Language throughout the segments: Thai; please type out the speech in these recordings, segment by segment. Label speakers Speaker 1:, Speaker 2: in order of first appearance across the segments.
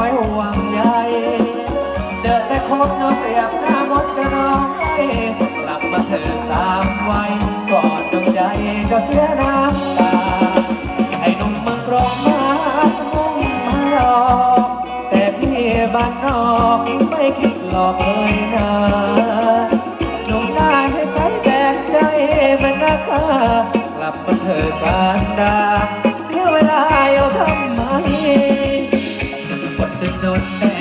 Speaker 1: อยห่วงใยเจอแต่คนนอนเสียบหน้ามดจะร้องไห้กลับมาเธอสามวัยก่อนดวงใจจะเสียน้ำตาไอ้หนุ่มมันร้องมามุ่งมาหลอกแต่พี่บ้านนอกไม่คิดหลอกเลยนะหนุ่มได้ให้ใส่แดงใจมันนะคะกลับมาเธอการดาเสียเวลาเอาทำไม don't.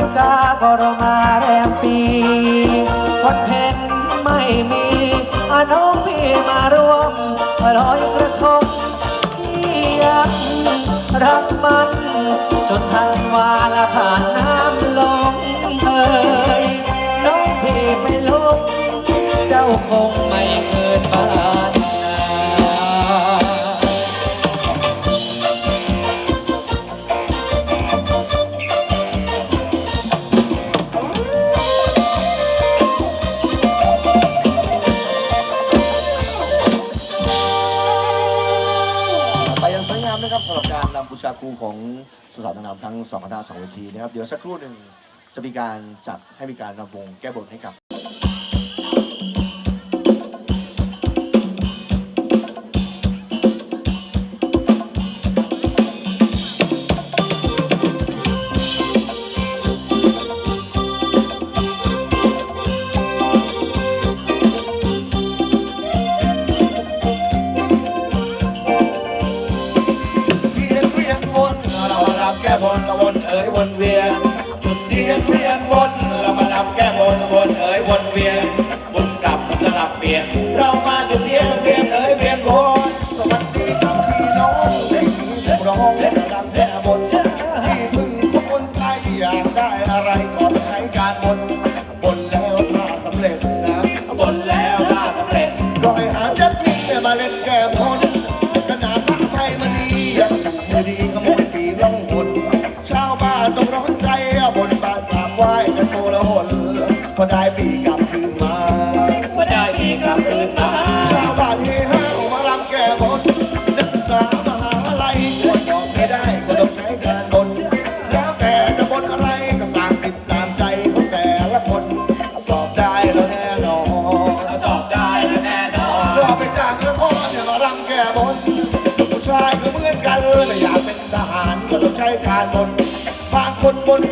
Speaker 1: ิบกาก็รอมาแรมปีคอนเทนไม่มีอาน้องพี่มารวมลอยกระทงที่ยังรักมัน จนทางวาละผ่านน้ำลงเอยน้องพี่ไม่ลง เจ้าคงไม่เกิดบาน
Speaker 2: ทั้งสองคณะสองเวทีนะครับ เดี๋ยวสักครู่หนึ่งจะมีการจัดให้มีการระ
Speaker 3: วงแก้บทให้กับ คนบน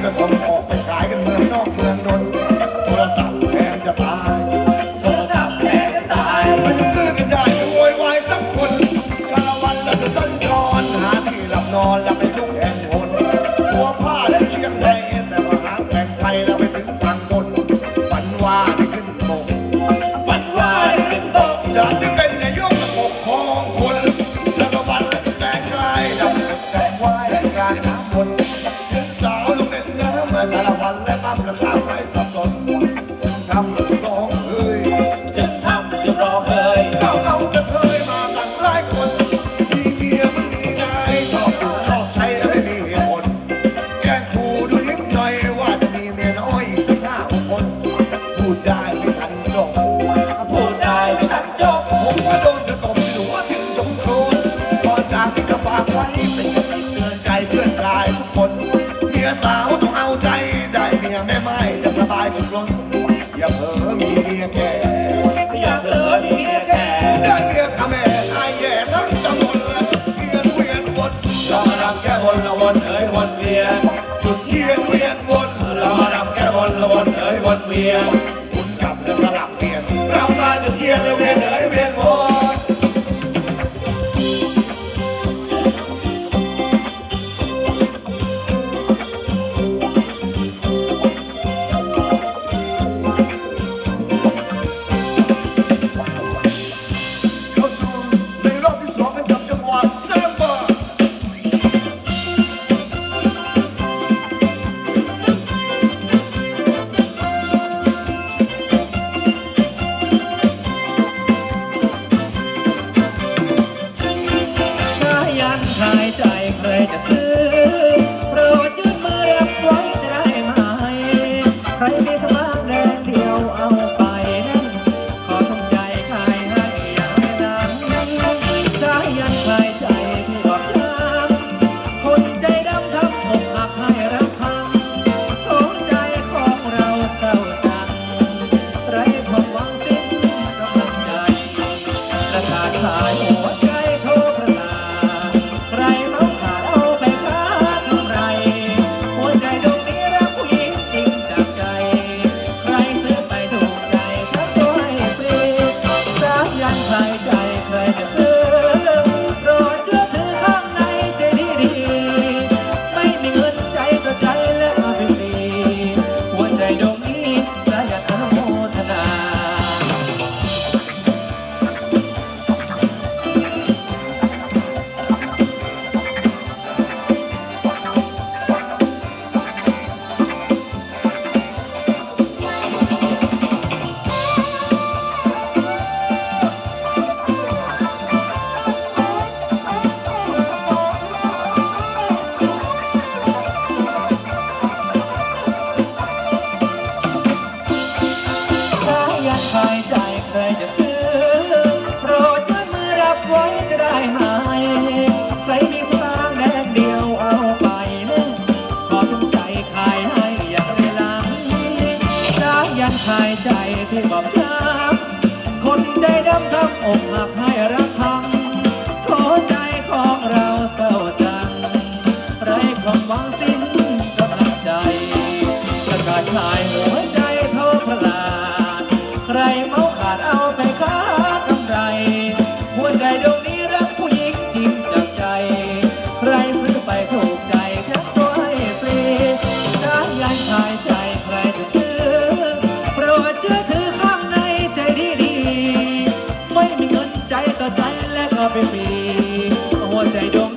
Speaker 3: が散歩 vale a pena. Pra um lado eu me ไม่มี หัวใจดวง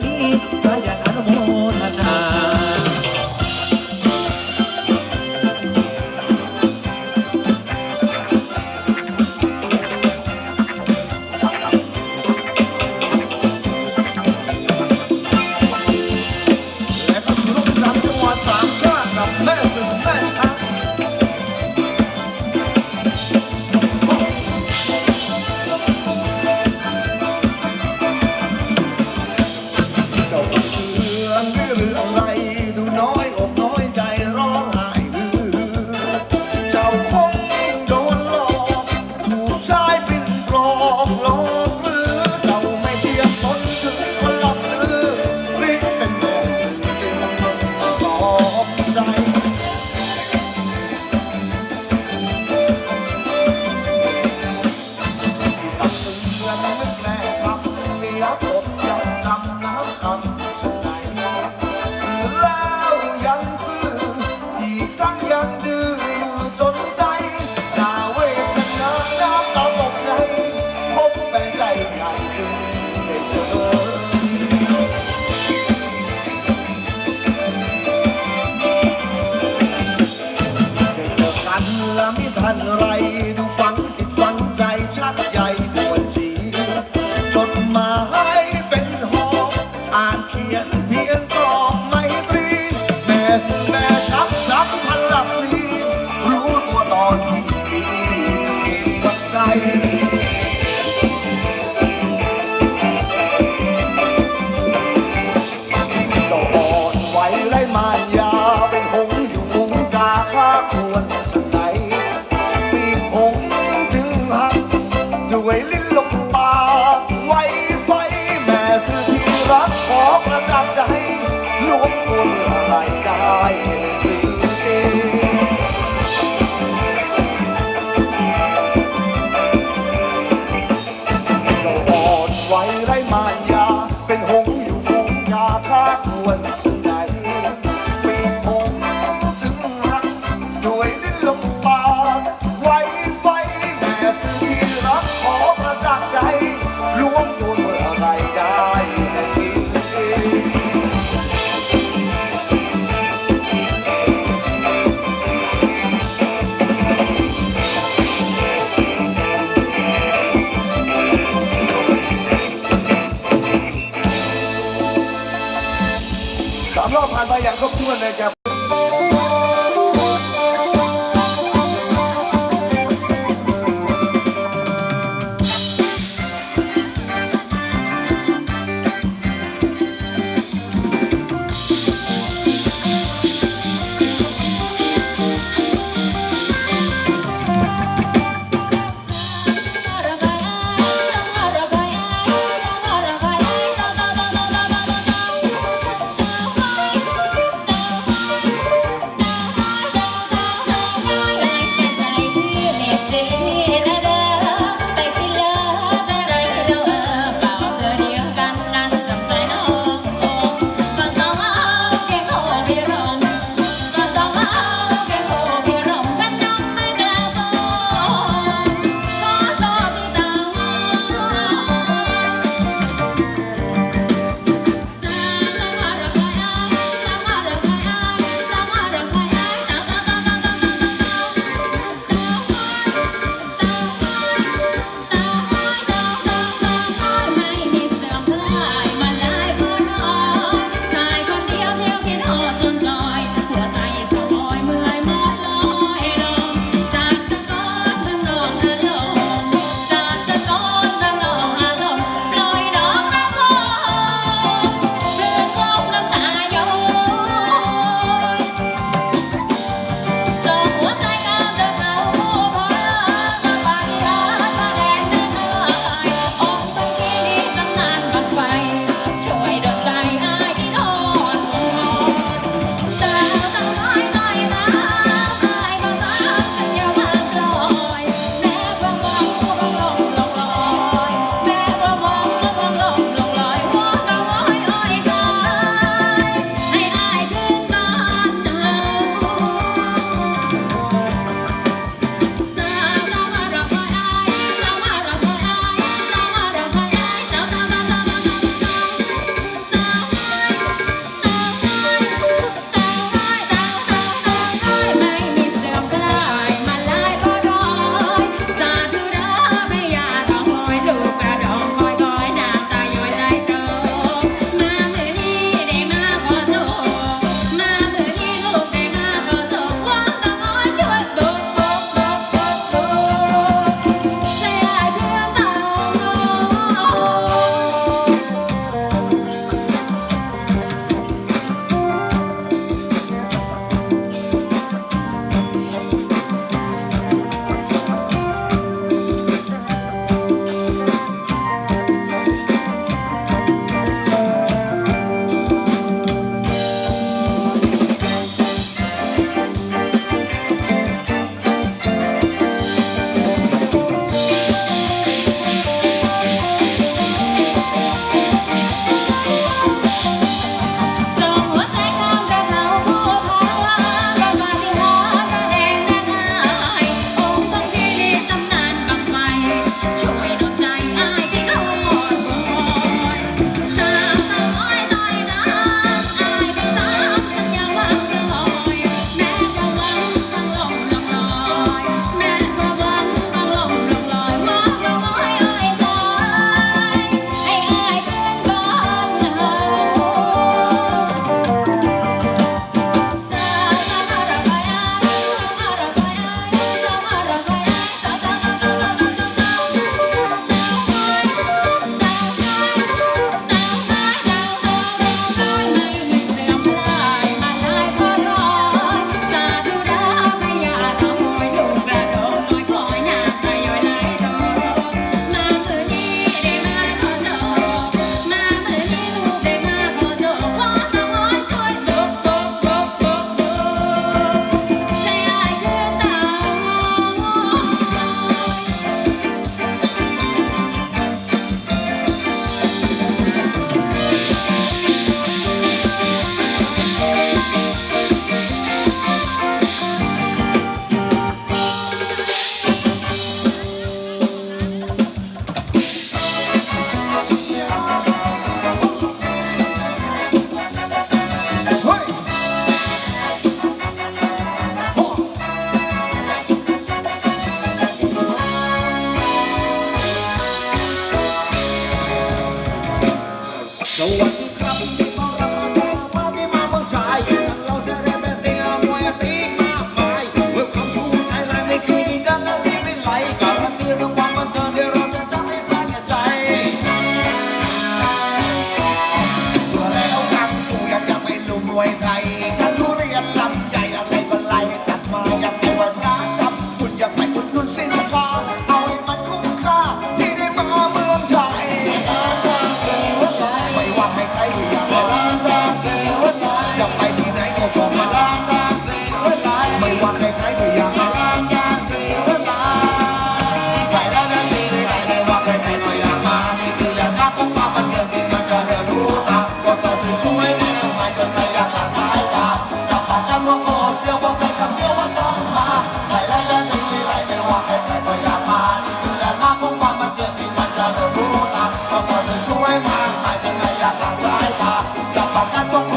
Speaker 3: Bacato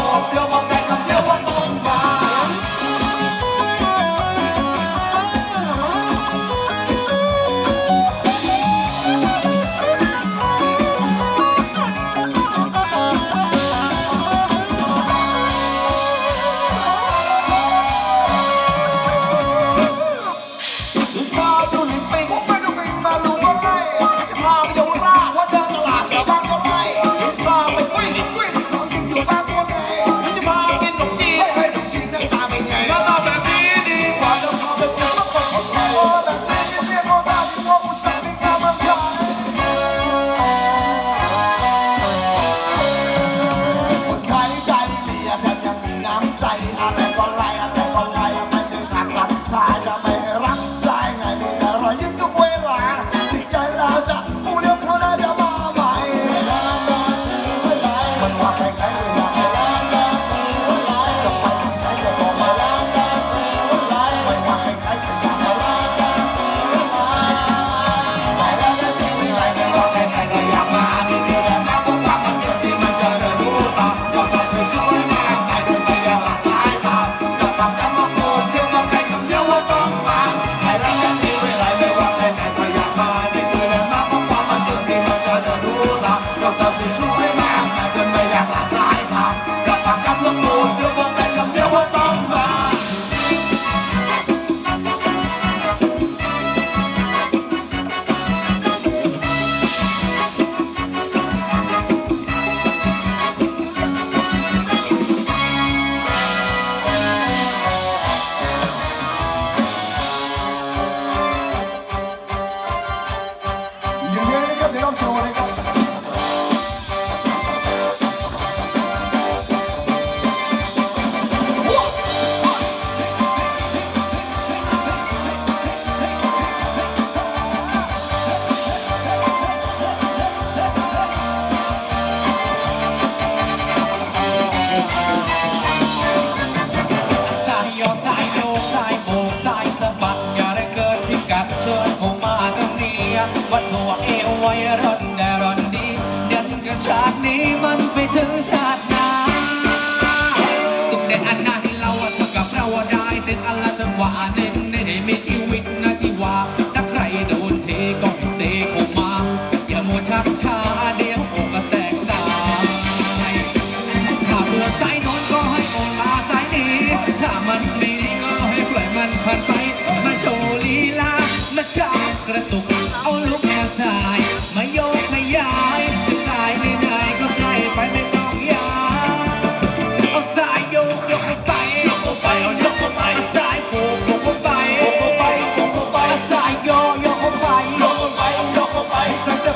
Speaker 3: 等下。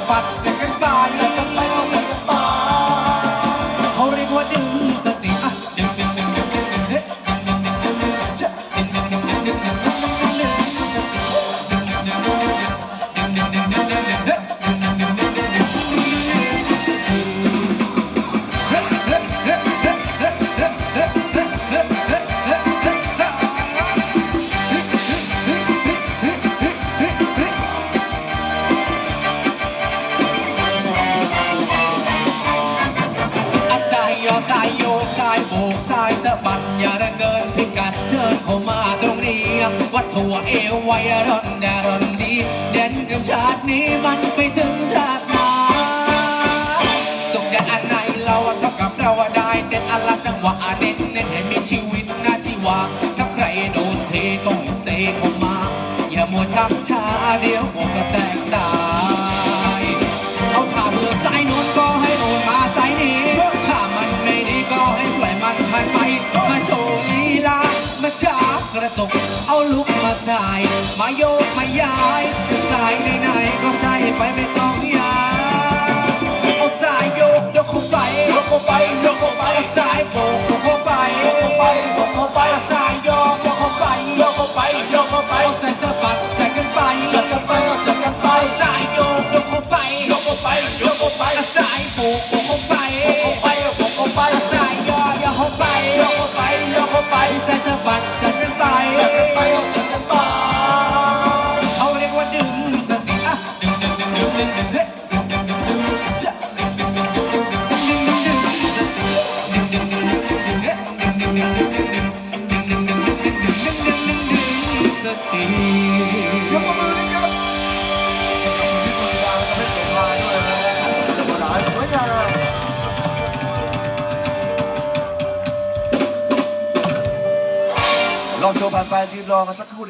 Speaker 3: but ายโบกซ้ายสะบัดอย่าระเกินพิกัดเชิญเข้ามาตรงนี้ วัดถั่วเอวไวร้อนแดร้อน
Speaker 1: ดี
Speaker 3: เด่นกันชาตินี้มันไปถึงชาติหน้าส่งแดนอัน
Speaker 1: ไหนเราเท่ากับเราได้เด่นอันจังหวะเด่นเน้นใมีชีวิน้า
Speaker 4: ชีวาถ้าใครโดนเทก็เซเข้ามา อย่ามัวชักช้าเดี
Speaker 1: ยวหัวก็แตก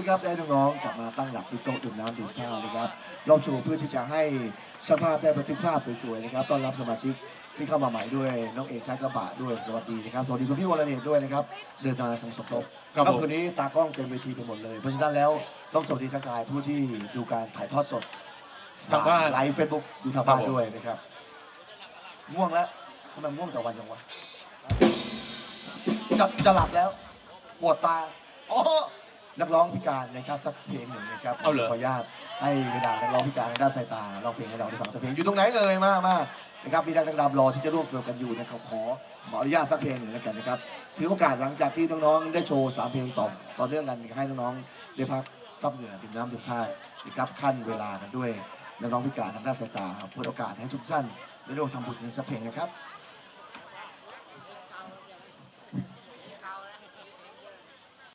Speaker 3: นะครับได้น้องๆกลับมาตั้งหลักที่โต๊ะดื่มน้ำดื่มข้าวนะครับลองโชว์เพื่อที่จะให้สภาพได้บันทึกภาพสวยๆนะครับต้อนรับสมาชิกที่เข้ามาใหม่ด้วยน้องเอกทักกระบะด้วยสวัสดีนะครับสวัสดีคุณพี่วรเนตด้วยนะครับเดินทางมาสมสมทบ
Speaker 5: ครับผม
Speaker 3: คืนนี้ตากล้องเต็มเวทีไปหมดเลยเพราะฉะนั้นแล้วต้องสวัสดีทักทายผู้ที่ดูการถ่ายทอดสด
Speaker 5: ทางบ้าน
Speaker 3: ไลฟ์เฟซบุ๊กดูทางบ้าน
Speaker 5: ครับผม
Speaker 3: ด้วยนะครับง่วงแล้วทำไมง่วงแต่วันจังวะจะจะหลับแล้วปวดตาอ๋อ นักร้องพิการนะครับสักเพลงหนึ่งนะครับ
Speaker 5: เอาเหรอ
Speaker 3: ขออนุญาตให้เวลานักร้องพิการทางด้านสายตาร้องเพลงให้เราได้ฟังสักเพลงอยู่ตรงไหนเอ่ยมามานะครับมีนักดำรอที่จะร่วมเฟิร์มกันอยู่นะครับขอขออนุญาตสักเพลงหนึ่งแล้วกันนะครับถือโอกาสหลังจากที่น้องๆได้โชว์สามเพลงต่อต่อเนื่องกันให้น้องๆได้พักซับเหงื่อดื่มน้ำดื่มท่านะครับขั้นเวลากันด้วยนักร้องพิการทางด้านสายตาเพื่อโอกาสให้ทุกท่านได้ร่วมทำบุญกันสักเพลงนะครับ